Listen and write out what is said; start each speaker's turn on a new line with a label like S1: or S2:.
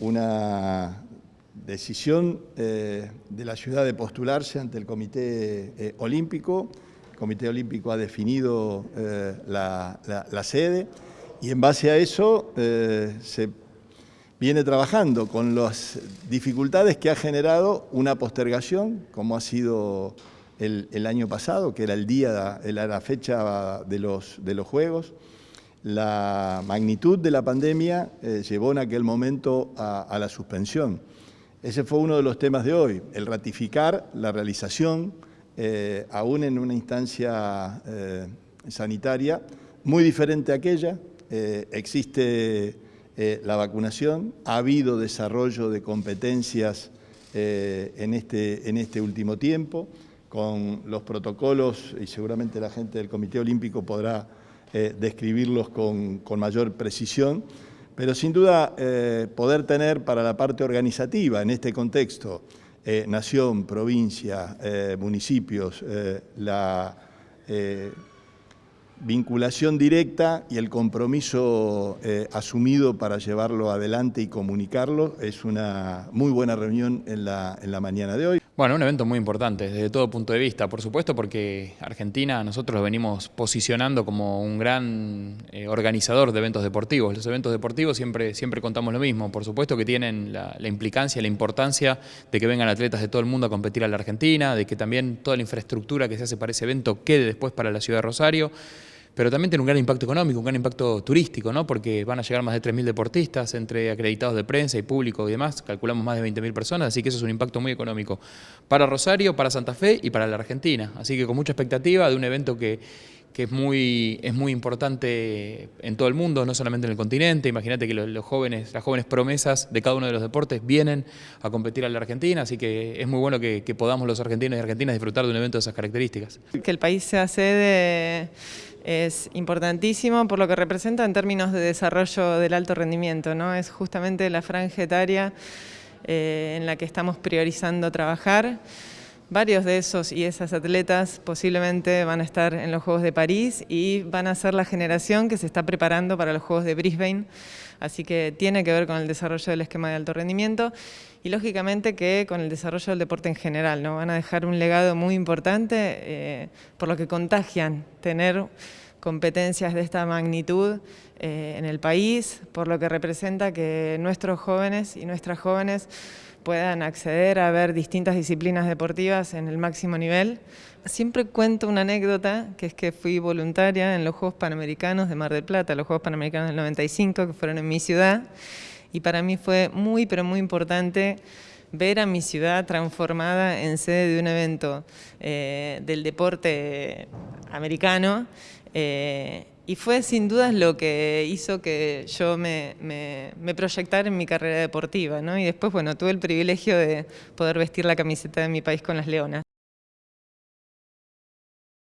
S1: una decisión de la ciudad de postularse ante el Comité Olímpico. El Comité Olímpico ha definido la, la, sede y en base a eso se viene trabajando con las dificultades que ha generado una postergación, como ha sido el, año pasado, que era el día, la fecha de los, de los Juegos. La magnitud de la pandemia eh, llevó en aquel momento a, la suspensión. Ese fue uno de los temas de hoy, el ratificar la realización, eh, aún en una instancia eh, sanitaria muy diferente a aquella. existe la vacunación, ha habido desarrollo de competencias en, este, en este último tiempo, con los protocolos, y seguramente la gente del Comité Olímpico podrá eh, describirlos con, con, mayor precisión, pero sin duda poder tener para la parte organizativa en este contexto, nación, provincia, municipios, la vinculación directa y el compromiso eh, asumido para llevarlo adelante y comunicarlo. Es una muy buena reunión en la, en la mañana de hoy.
S2: Bueno, un evento muy importante desde todo punto de vista, por supuesto porque Argentina nosotros lo venimos posicionando como un gran eh, organizador de eventos deportivos. Los eventos deportivos siempre, siempre contamos lo mismo, por supuesto que tienen la, la implicancia, la importancia de que vengan atletas de todo el mundo a competir a la Argentina, de que también toda la infraestructura que se hace para ese evento quede después para la ciudad de Rosario pero también tiene un gran impacto económico, un gran impacto turístico, ¿no? porque van a llegar más de 3.000 deportistas entre acreditados de prensa y público y demás, calculamos más de 20.000 personas, así que eso es un impacto muy económico para Rosario, para Santa Fe y para la Argentina. Así que con mucha expectativa de un evento que, que es muy, es muy importante en todo el mundo, no solamente en el continente. Imagínate que los, jóvenes, las jóvenes promesas de cada uno de los deportes vienen a competir a la Argentina, así que es muy bueno que, podamos los argentinos y argentinas disfrutar de un evento de esas características.
S3: Que el país sea sede es importantísimo por lo que representa en términos de desarrollo del alto rendimiento. ¿no? Es justamente la franja etaria eh, en la que estamos priorizando trabajar. Varios de esos y esas atletas posiblemente van a estar en los Juegos de París y van a ser la generación que se está preparando para los Juegos de Brisbane, así que tiene que ver con el desarrollo del esquema de alto rendimiento y lógicamente que con el desarrollo del deporte en general, ¿no? van a dejar un legado muy importante eh, por lo que contagian tener competencias de esta magnitud eh, en el país, por lo que representa que nuestros jóvenes y nuestras jóvenes puedan acceder a ver distintas disciplinas deportivas en el máximo nivel. Siempre cuento una anécdota, que es que fui voluntaria en los Juegos Panamericanos de Mar del Plata, los Juegos Panamericanos del 95, que fueron en mi ciudad, y para mí fue muy, pero muy importante ver a mi ciudad transformada en sede de un evento eh, del deporte americano eh, y fue sin dudas lo que hizo que yo me, proyectara en mi carrera deportiva, ¿no? Y después, bueno, tuve el privilegio de poder vestir la camiseta de mi país con las leonas.